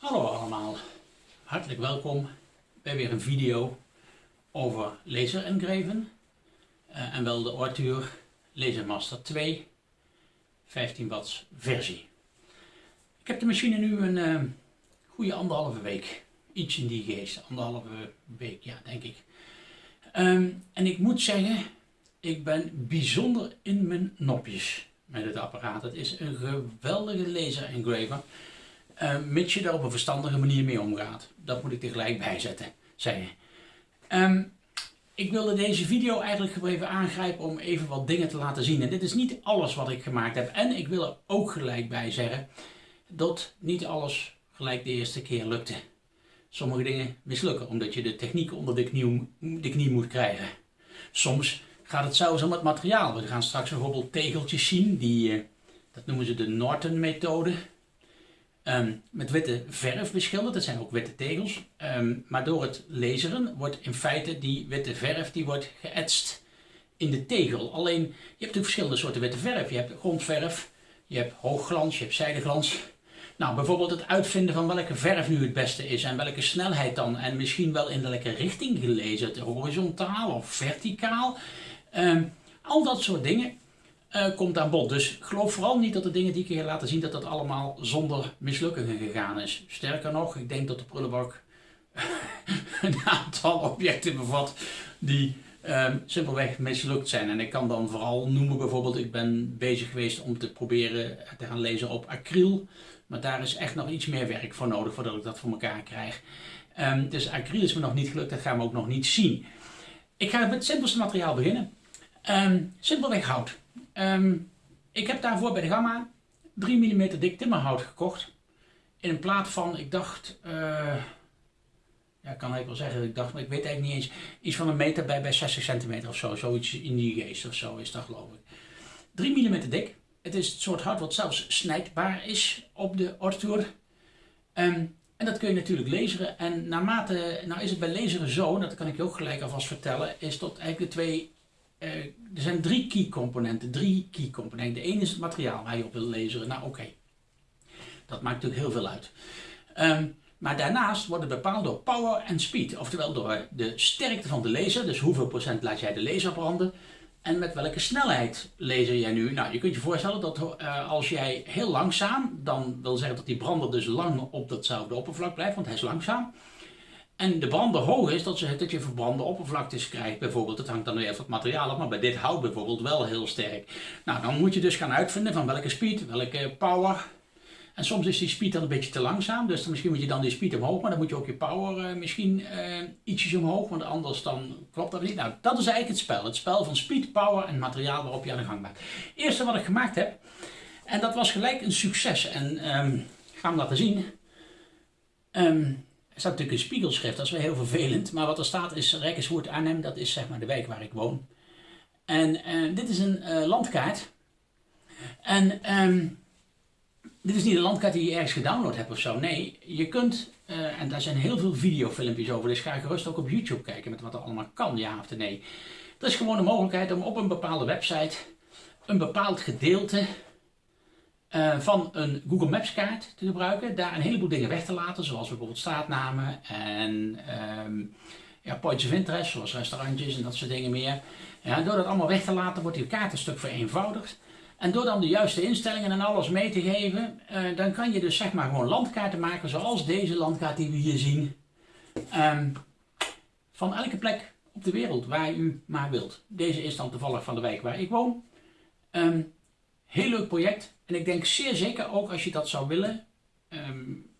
Hallo allemaal, hartelijk welkom bij weer een video over laser engraven uh, en wel de Arthur Lasermaster 2 15 watts versie. Ik heb de machine nu een uh, goede anderhalve week, iets in die geest, anderhalve week ja denk ik. Um, en ik moet zeggen, ik ben bijzonder in mijn nopjes met het apparaat. Het is een geweldige laser engraver. Uh, mits je er op een verstandige manier mee omgaat. Dat moet ik tegelijk bijzetten, zeggen. Um, ik wilde deze video eigenlijk even aangrijpen om even wat dingen te laten zien. En dit is niet alles wat ik gemaakt heb. En ik wil er ook gelijk bij zeggen dat niet alles gelijk de eerste keer lukte. Sommige dingen mislukken omdat je de techniek onder de knie, de knie moet krijgen. Soms gaat het zelfs om het materiaal. We gaan straks bijvoorbeeld tegeltjes zien, die, eh, dat noemen ze de Norton methode. Um, met witte verf beschilderd, dat zijn ook witte tegels. Um, maar door het laseren wordt in feite die witte verf die wordt geëtst in de tegel. Alleen, je hebt natuurlijk verschillende soorten witte verf. Je hebt grondverf, je hebt hoogglans, je hebt zijdeglans. Nou, bijvoorbeeld het uitvinden van welke verf nu het beste is en welke snelheid dan. En misschien wel in welke richting gelezen, horizontaal of verticaal. Um, al dat soort dingen uh, komt aan bod. Dus geloof vooral niet dat de dingen die ik je laten zien, dat dat allemaal zonder mislukkingen gegaan is. Sterker nog, ik denk dat de prullenbak een aantal objecten bevat die um, simpelweg mislukt zijn. En ik kan dan vooral noemen bijvoorbeeld, ik ben bezig geweest om te proberen te gaan lezen op acryl. Maar daar is echt nog iets meer werk voor nodig voordat ik dat voor elkaar krijg. Um, dus acryl is me nog niet gelukt, dat gaan we ook nog niet zien. Ik ga met het simpelste materiaal beginnen. Um, simpelweg hout. Um, ik heb daarvoor bij de Gamma 3 mm dik timmerhout gekocht. In een plaat van, ik dacht, uh, ja, kan ik wel zeggen, ik dacht, maar ik weet eigenlijk niet eens, iets van een meter bij, bij 60 centimeter of zo. Zoiets in die geest of zo is dat geloof ik. 3 mm dik. Het is het soort hout wat zelfs snijdbaar is op de Arthur. Um, en dat kun je natuurlijk laseren. En naarmate, nou is het bij laseren zo, dat kan ik je ook gelijk alvast vertellen, is tot eigenlijk de twee uh, er zijn drie key componenten. Drie key componenten. Ene is het materiaal waar je op wil lezen. Nou oké, dat maakt natuurlijk heel veel uit. Um, maar daarnaast wordt het bepaald door power en speed. Oftewel door de sterkte van de laser. Dus hoeveel procent laat jij de laser branden. En met welke snelheid laser jij nu. Nou je kunt je voorstellen dat uh, als jij heel langzaam. Dan wil zeggen dat die brander dus lang op datzelfde oppervlak blijft. Want hij is langzaam en de brander hoog is, dat, ze, dat je verbrande oppervlaktes krijgt bijvoorbeeld. Dat hangt dan weer van het materiaal af, maar bij dit hout bijvoorbeeld wel heel sterk. Nou, dan moet je dus gaan uitvinden van welke speed, welke power. En soms is die speed dan een beetje te langzaam, dus dan misschien moet je dan die speed omhoog, maar dan moet je ook je power uh, misschien uh, ietsjes omhoog, want anders dan klopt dat niet. Nou, dat is eigenlijk het spel. Het spel van speed, power en materiaal waarop je aan de gang bent. Het eerste wat ik gemaakt heb, en dat was gelijk een succes. En um, ik ga hem laten zien. Um, er staat natuurlijk een spiegelschrift, dat is wel heel vervelend. Maar wat er staat is Rijkerswoerd Arnhem, dat is zeg maar de wijk waar ik woon. En uh, dit is een uh, landkaart. En um, dit is niet een landkaart die je ergens gedownload hebt of zo. Nee, je kunt, uh, en daar zijn heel veel videofilmpjes over, dus ga gerust ook op YouTube kijken met wat er allemaal kan, ja of nee. Dat is gewoon de mogelijkheid om op een bepaalde website een bepaald gedeelte uh, van een Google Maps kaart te gebruiken. Daar een heleboel dingen weg te laten, zoals bijvoorbeeld straatnamen en um, ja, points of interest, zoals restaurantjes en dat soort dingen meer. Ja, door dat allemaal weg te laten wordt die kaart een stuk vereenvoudigd. En door dan de juiste instellingen en alles mee te geven, uh, dan kan je dus zeg maar gewoon landkaarten maken zoals deze landkaart die we hier zien. Um, van elke plek op de wereld waar u maar wilt. Deze is dan toevallig van de wijk waar ik woon. Um, Heel leuk project. En ik denk zeer zeker ook als je dat zou willen. Um,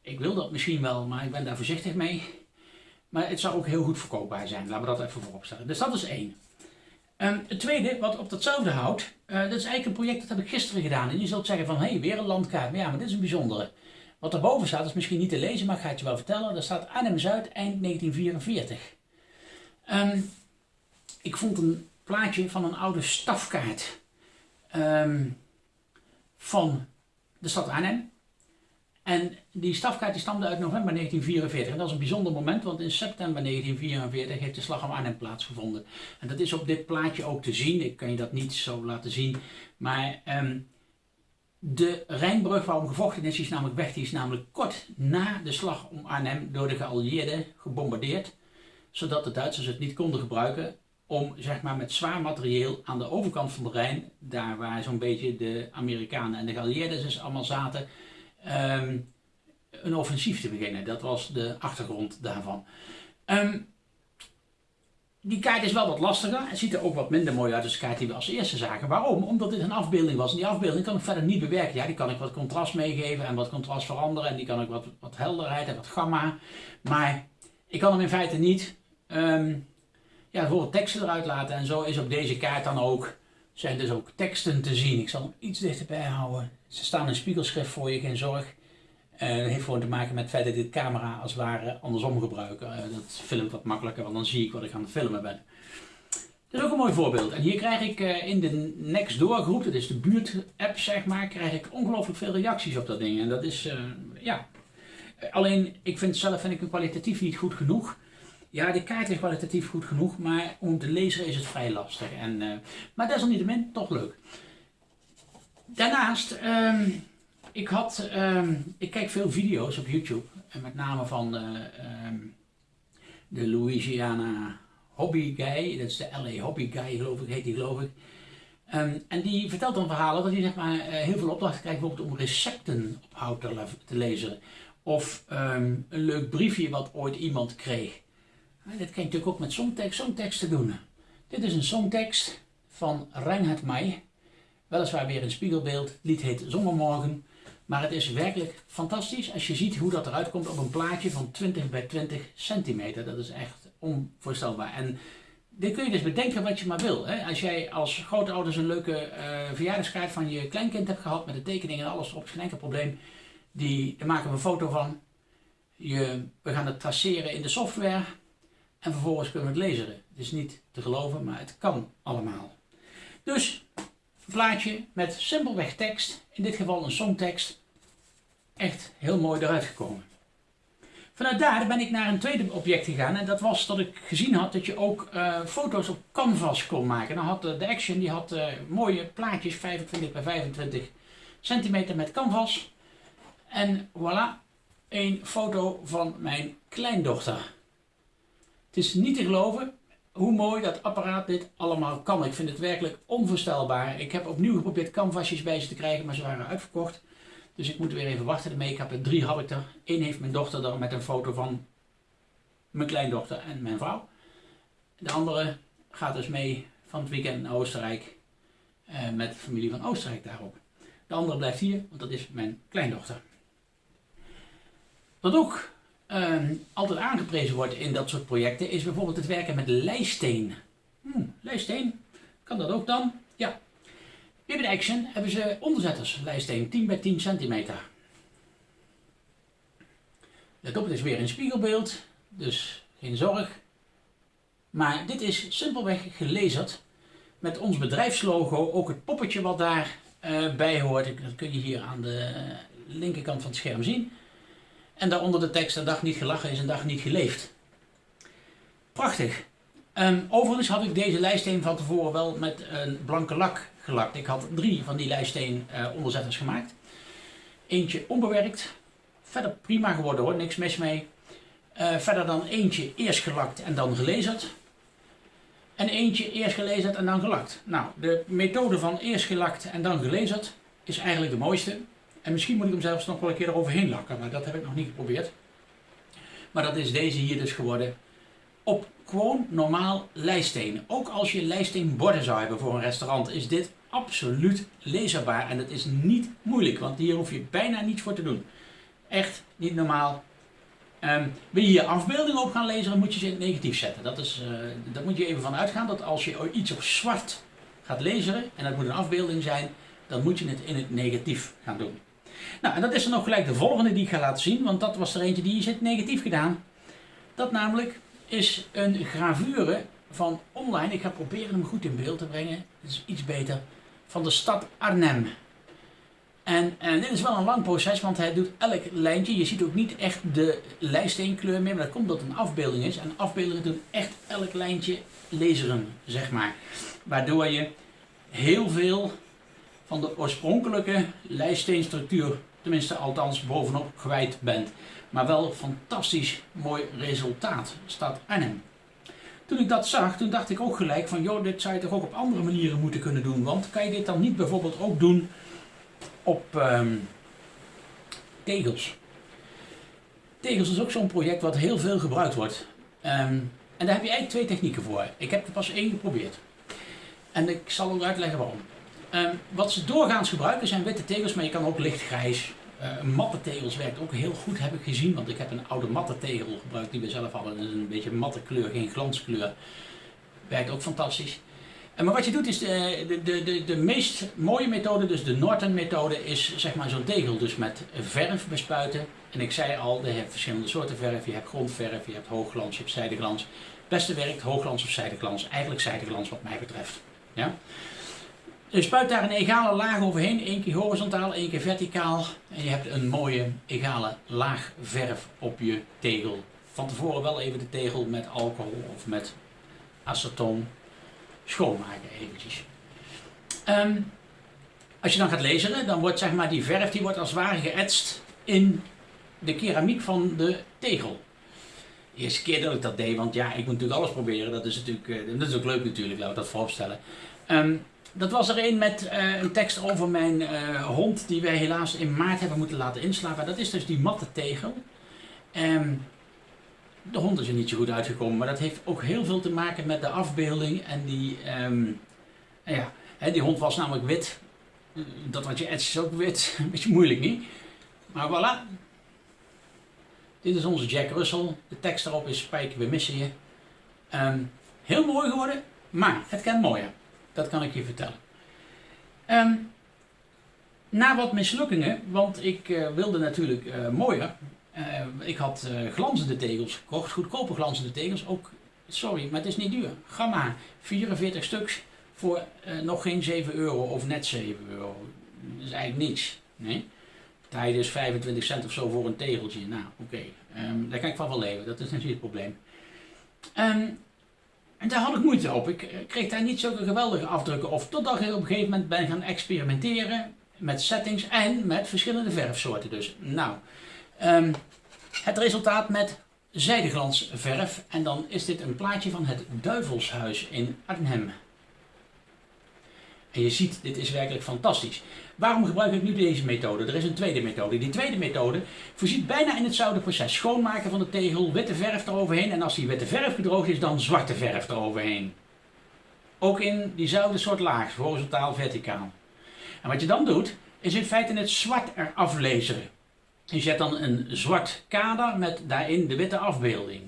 ik wil dat misschien wel, maar ik ben daar voorzichtig mee. Maar het zou ook heel goed verkoopbaar zijn. Laten we dat even voorop stellen. Dus dat is één. Um, het tweede, wat op datzelfde houdt, uh, dat is eigenlijk een project dat heb ik gisteren gedaan. En je zult zeggen van, hé, hey, weer een landkaart. Maar ja, maar dit is een bijzondere. Wat erboven staat is misschien niet te lezen, maar ik ga het je wel vertellen. Daar staat Arnhem-Zuid, eind 1944. Um, ik vond een plaatje van een oude stafkaart um, van de stad Arnhem. En die stafkaart die stamde uit november 1944. En dat is een bijzonder moment, want in september 1944 heeft de slag om Arnhem plaatsgevonden. En dat is op dit plaatje ook te zien. Ik kan je dat niet zo laten zien. Maar um, De Rijnbrug waarom gevochten is, is namelijk weg. Die is namelijk kort na de slag om Arnhem door de geallieerden gebombardeerd. Zodat de Duitsers het niet konden gebruiken om zeg maar, met zwaar materieel aan de overkant van de Rijn, daar waar zo'n beetje de Amerikanen en de geallieerden dus allemaal zaten, ehm, een offensief te beginnen. Dat was de achtergrond daarvan. Ehm, die kaart is wel wat lastiger. Het ziet er ook wat minder mooi uit als de kaart die we als eerste zagen. Waarom? Omdat dit een afbeelding was. En die afbeelding kan ik verder niet bewerken. Ja, die kan ik wat contrast meegeven en wat contrast veranderen. En die kan ik wat, wat helderheid en wat gamma. Maar ik kan hem in feite niet um, ja, bijvoorbeeld teksten eruit laten. En zo is op deze kaart dan ook, zijn dus ook teksten te zien. Ik zal hem iets dichterbij houden. Ze staan in spiegelschrift voor je, geen zorg. Uh, dat heeft gewoon te maken met het feit dat ik dit camera als het ware andersom gebruik. Uh, dat filmt wat makkelijker, want dan zie ik wat ik aan het filmen ben. Dat is ook een mooi voorbeeld. En hier krijg ik uh, in de Nextdoor groep, dat is de buurt-app zeg maar, krijg ik ongelooflijk veel reacties op dat ding. En dat is, ja... Alleen, ik vind zelf vind ik hem kwalitatief niet goed genoeg. Ja, de kaart is kwalitatief goed genoeg, maar om te lezen is het vrij lastig. En, uh, maar desalniettemin toch leuk. Daarnaast, um, ik, had, um, ik kijk veel video's op YouTube. En met name van uh, um, de Louisiana Hobby Guy. Dat is de LA Hobby Guy, geloof ik, heet die geloof ik. en die vertelt dan verhalen dat hij zeg maar, uh, heel veel opdrachten krijgt bijvoorbeeld om recepten op hout te, te lezen. Of een leuk briefje wat ooit iemand kreeg. Dit kan je natuurlijk ook met songtekst, songteksten doen. Dit is een songtekst van Reinhard May. Weliswaar weer een spiegelbeeld. Het lied heet Zomermorgen. Maar het is werkelijk fantastisch als je ziet hoe dat eruit komt op een plaatje van 20 bij 20 centimeter. Dat is echt onvoorstelbaar. En dit kun je dus bedenken wat je maar wil. Hè? Als jij als grootouders een leuke uh, verjaardagskaart van je kleinkind hebt gehad met de tekening en alles erop, geen enkel probleem. Die, daar maken we een foto van. Je, we gaan het traceren in de software en vervolgens kunnen we het lezen. Het is niet te geloven, maar het kan allemaal. Dus een plaatje met simpelweg tekst, in dit geval een songtekst, echt heel mooi eruit gekomen. Vanuit daar ben ik naar een tweede object gegaan en dat was dat ik gezien had dat je ook uh, foto's op canvas kon maken. Dan had de Action die had uh, mooie plaatjes, 25 bij 25 centimeter met canvas. En voilà, een foto van mijn kleindochter. Het is niet te geloven hoe mooi dat apparaat dit allemaal kan. Ik vind het werkelijk onvoorstelbaar. Ik heb opnieuw geprobeerd canvasjes bij ze te krijgen, maar ze waren uitverkocht. Dus ik moet weer even wachten. Ik heb er drie had ik er. Eén heeft mijn dochter dan met een foto van mijn kleindochter en mijn vrouw. De andere gaat dus mee van het weekend naar Oostenrijk eh, met de familie van Oostenrijk daarop. De andere blijft hier, want dat is mijn kleindochter. Wat ook Ehm, altijd aangeprezen wordt in dat soort projecten, is bijvoorbeeld het werken met lijsteen. Lijsteen, kan dat ook dan? Ja. De Action hebben ze onderzetters lijsteen, 10 bij 10 centimeter. Let op, het is weer een spiegelbeeld, dus geen zorg. Maar dit is simpelweg gelezerd met ons bedrijfslogo, ook het poppetje wat daarbij uh, bij hoort. Dat kun je hier aan de linkerkant van het scherm zien. En daaronder de tekst, een dag niet gelachen is een dag niet geleefd. Prachtig. Um, overigens had ik deze lijststeen van tevoren wel met een blanke lak gelakt. Ik had drie van die lijststeen uh, onderzetters gemaakt. Eentje onbewerkt. Verder prima geworden hoor, niks mis mee. Uh, verder dan eentje eerst gelakt en dan gelezerd. En eentje eerst gelezerd en dan gelakt. Nou, de methode van eerst gelakt en dan gelezerd is eigenlijk de mooiste. En misschien moet ik hem zelfs nog wel een keer eroverheen lakken, maar dat heb ik nog niet geprobeerd. Maar dat is deze hier dus geworden. Op gewoon normaal lijststeen. Ook als je lijststeenborden zou hebben voor een restaurant, is dit absoluut leesbaar. En dat is niet moeilijk, want hier hoef je bijna niets voor te doen. Echt niet normaal. Um, wil je hier afbeeldingen op gaan lezen, dan moet je ze in het negatief zetten. Dat is, uh, daar moet je even van uitgaan dat als je iets op zwart gaat lezen, en dat moet een afbeelding zijn, dan moet je het in het negatief gaan doen. Nou, en dat is dan ook gelijk de volgende die ik ga laten zien, want dat was er eentje die is het negatief gedaan. Dat namelijk is een gravure van online, ik ga proberen hem goed in beeld te brengen, dat is iets beter, van de stad Arnhem. En, en, dit is wel een lang proces, want hij doet elk lijntje. Je ziet ook niet echt de lijststeenkleur meer, maar dat komt omdat het een afbeelding is. En afbeeldingen doen echt elk lijntje laseren, zeg maar. Waardoor je heel veel van de oorspronkelijke lijststeenstructuur, tenminste althans bovenop, kwijt bent. Maar wel fantastisch mooi resultaat, staat Arnhem. Toen ik dat zag, toen dacht ik ook gelijk van, joh, dit zou je toch ook op andere manieren moeten kunnen doen. Want kan je dit dan niet bijvoorbeeld ook doen op ehm, tegels? Tegels is ook zo'n project wat heel veel gebruikt wordt. Ehm, en daar heb je eigenlijk twee technieken voor. Ik heb er pas één geprobeerd. En ik zal ook uitleggen waarom. Um, wat ze doorgaans gebruiken zijn witte tegels, maar je kan ook lichtgrijs. Uh, matte tegels werkt ook heel goed, heb ik gezien. Want ik heb een oude matte tegel gebruikt die we zelf hadden. Dat is een beetje matte kleur, geen glanskleur. Werkt ook fantastisch. En maar wat je doet is, de, de, de, de meest mooie methode, dus de Norton methode, is zeg maar zo'n tegel dus met verf bespuiten. En ik zei al, je hebt verschillende soorten verf. Je hebt grondverf, je hebt hoogglans, je hebt zijdeglans. Het beste werkt hoogglans of zijdeglans. Eigenlijk zijdeglans wat mij betreft. Ja? Je spuit daar een egale laag overheen, één keer horizontaal, één keer verticaal. En je hebt een mooie egale laag verf op je tegel. Van tevoren wel even de tegel met alcohol of met acetoon schoonmaken eventjes. Ehm, als je dan gaat lezen, dan wordt zeg maar die verf die wordt als het ware geëtst in de keramiek van de tegel. De eerste keer dat ik dat deed, want ja, ik moet natuurlijk alles proberen. Dat is natuurlijk, eh, dat is ook leuk natuurlijk, laat ik dat vooropstellen. Um, dat was er een met uh, een tekst over mijn uh, hond die wij helaas in maart hebben moeten laten inslapen. Dat is dus die matte tegel. Um, de hond is er niet zo goed uitgekomen, maar dat heeft ook heel veel te maken met de afbeelding. En die, um, ja, hè, die hond was namelijk wit. Dat wat je etst is ook wit. Een beetje moeilijk niet. Maar voilà. Dit is onze Jack Russell. De tekst erop is Spijker, we missen je. Um, heel mooi geworden, maar het kan mooier. Dat kan ik je vertellen. Um, na wat mislukkingen, want ik uh, wilde natuurlijk uh, mooier. Uh, ik had glanzende tegels gekocht, goedkope glanzende tegels. Ook, sorry, maar het is niet duur. Gamma, 44 stuks voor nog geen 7 euro of net 7 euro. Dat is eigenlijk niets. Nee? Is 25 cent of zo voor een tegeltje. Nou, oké. Um, daar kan ik van wel leven. Dat is natuurlijk het probleem. Um, en daar had ik moeite op. Ik kreeg daar niet zulke geweldige afdrukken of. Totdat ik op een gegeven moment ben gaan experimenteren met settings en met verschillende verfsoorten. Dus, nou, um, het resultaat met zijdeglansverf. En dan is dit een plaatje van het Duivelshuis in Arnhem. En je ziet, dit is werkelijk fantastisch. Waarom gebruik ik nu deze methode? Er is een tweede methode. Die tweede methode voorziet bijna in hetzelfde proces. Schoonmaken van de tegel, witte verf eroverheen en als die witte verf gedroogd is, dan zwarte verf eroverheen. Ook in diezelfde soort laag, horizontaal, verticaal. En wat je dan doet, is in feite het zwart eraf lezen. Je zet dan een zwart kader met daarin de witte afbeelding.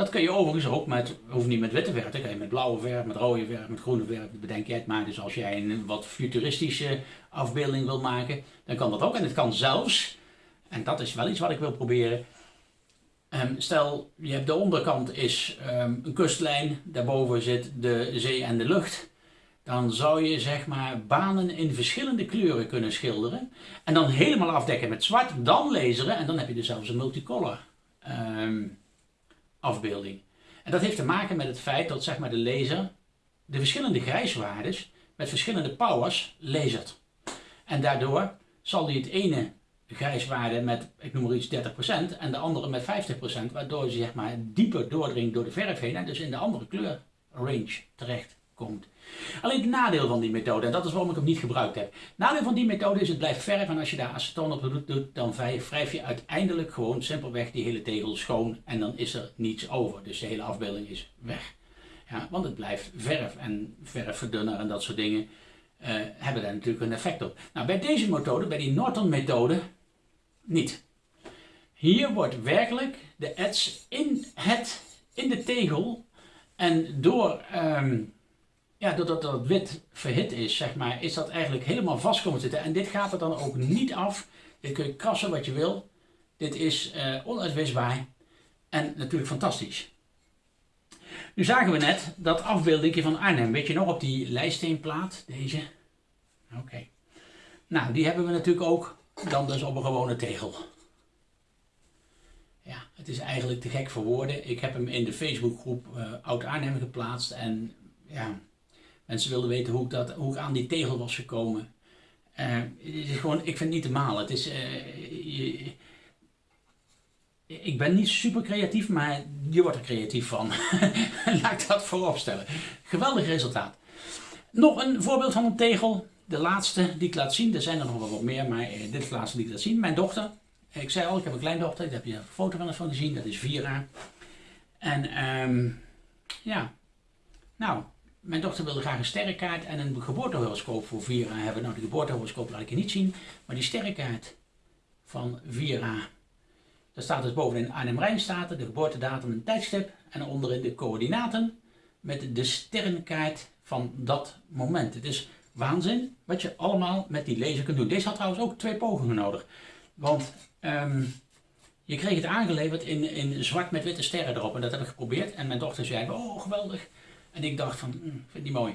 Dat kun je overigens ook met, hoeft niet met witte verf, kan je met blauwe verf, met rode verf, met groene verf, bedenk jij het maar. Dus als jij een wat futuristische afbeelding wil maken, dan kan dat ook. En het kan zelfs, en dat is wel iets wat ik wil proberen, um, stel je hebt de onderkant is um, een kustlijn, daarboven zit de zee en de lucht. Dan zou je zeg maar banen in verschillende kleuren kunnen schilderen. En dan helemaal afdekken met zwart, dan laseren en dan heb je dus zelfs een multicolor. Um, afbeelding. En dat heeft te maken met het feit dat zeg maar, de laser de verschillende grijswaardes met verschillende powers lasert. En daardoor zal hij het ene grijswaarde met, ik noem maar iets, 30% en de andere met 50%, waardoor hij zeg maar, dieper doordringt door de verf heen en dus in de andere kleurrange terecht komt. Alleen het nadeel van die methode, en dat is waarom ik hem niet gebruikt heb. Nadeel van die methode is het blijft verf en als je daar acetoon op doet, dan wrijf je uiteindelijk gewoon simpelweg die hele tegel schoon en dan is er niets over. Dus de hele afbeelding is weg. Ja, want het blijft verf en verfverdunner en dat soort dingen uh, hebben daar natuurlijk een effect op. Nou, bij deze methode, bij die Norton methode, niet. Hier wordt werkelijk de ets in, het, in de tegel en door um, ja, doordat dat wit verhit is, zeg maar, is dat eigenlijk helemaal vast komen zitten. En dit gaat er dan ook niet af. Dit kun je krassen wat je wil. Dit is uh, onuitwisbaar en natuurlijk fantastisch. Nu zagen we net dat afbeelding van Arnhem. Weet je nog op die lijststeenplaat? Deze? Oké. Nou, die hebben we natuurlijk ook dan dus op een gewone tegel. Ja, het is eigenlijk te gek voor woorden. Ik heb hem in de Facebookgroep uh, Oud Arnhem geplaatst en ja, Mensen wilden weten hoe ik, dat, hoe ik aan die tegel was gekomen. Het is gewoon, ik vind het niet te malen. Het is, je, ik ben niet super creatief, maar je wordt er creatief van. Laat ik dat voorop stellen. Geweldig resultaat. Nog een voorbeeld van een tegel. De laatste die ik laat zien. Er zijn er nog wel wat meer, maar dit is de laatste die ik laat zien. Mijn dochter. Ik zei al, ik heb een kleindochter. Daar heb je een foto van van gezien. Dat is Vira. En um, ja, nou, mijn dochter wilde graag een sterrenkaart en een geboortehoroscoop voor Vira hebben. Nou, de geboortehoroscoop laat ik je niet zien. Maar die sterrenkaart van Vira daar staat dus bovenin Arnhem Rijnstaten, de geboortedatum en tijdstip. En onderin de coördinaten met de sterrenkaart van dat moment. Het is waanzin wat je allemaal met die laser kunt doen. Deze had trouwens ook twee pogingen nodig. Want um, je kreeg het aangeleverd in, in zwart met witte sterren erop. En dat heb ik geprobeerd. En mijn dochter zei, oh geweldig. En ik dacht van, hm, vind die mooi.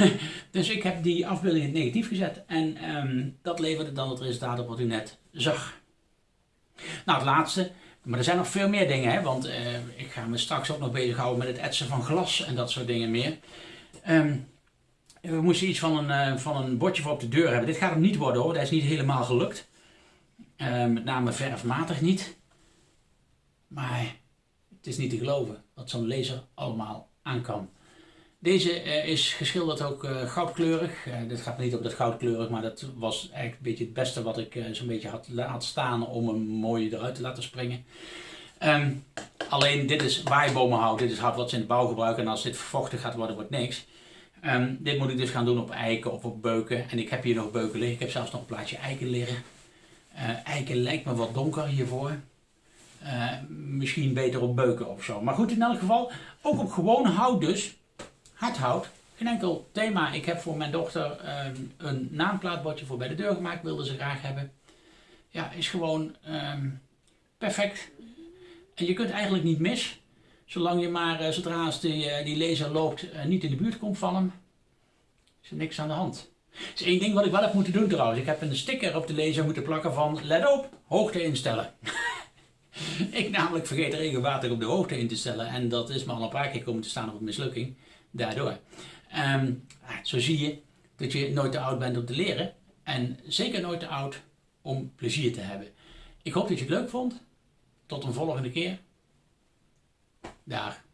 dus ik heb die afbeelding in het negatief gezet. En um, dat leverde dan het resultaat op wat u net zag. Nou, het laatste. Maar er zijn nog veel meer dingen, hè, want uh, ik ga me straks ook nog bezighouden met het etsen van glas en dat soort dingen meer. Um, we moesten iets van een, uh, van een bordje voor op de deur hebben. Dit gaat hem niet worden hoor, dat is niet helemaal gelukt. Uh, met name verfmatig niet. Maar het is niet te geloven wat zo'n laser allemaal aan kan. Deze uh, is geschilderd ook uh, goudkleurig. Uh, dit gaat niet op dat goudkleurig, maar dat was eigenlijk een beetje het beste wat ik zo'n beetje had laten staan om hem mooi eruit te laten springen. Um, alleen dit is waaibomenhout, dit is hout wat ze in de bouw gebruiken en als dit vochtig gaat worden, wordt niks. Um, dit moet ik dus gaan doen op eiken of op beuken. En ik heb hier nog beuken liggen, ik heb zelfs nog een plaatje eiken liggen. eiken lijkt me wat donker hiervoor. misschien beter op beuken of zo. Maar goed, in elk geval, ook op gewoon hout dus hardhout. Geen enkel thema. Ik heb voor mijn dochter um, een naamplaatbordje voor bij de deur gemaakt. Wilde ze graag hebben. Ja, is gewoon um, perfect. En je kunt eigenlijk niet mis. Zolang je maar, uh, zodra die, uh, die laser loopt, uh, niet in de buurt komt van hem. Is er niks aan de hand. Er is één ding wat ik wel heb moeten doen trouwens. Ik heb een sticker op de laser moeten plakken van let op, hoogte instellen. ik namelijk vergeet regelmatig op de hoogte in te stellen. En dat is me al een paar keer komen te staan op een mislukking daardoor. Um, zo zie je dat je nooit te oud bent om te leren en zeker nooit te oud om plezier te hebben. Ik hoop dat je het leuk vond. Tot een volgende keer. Dag.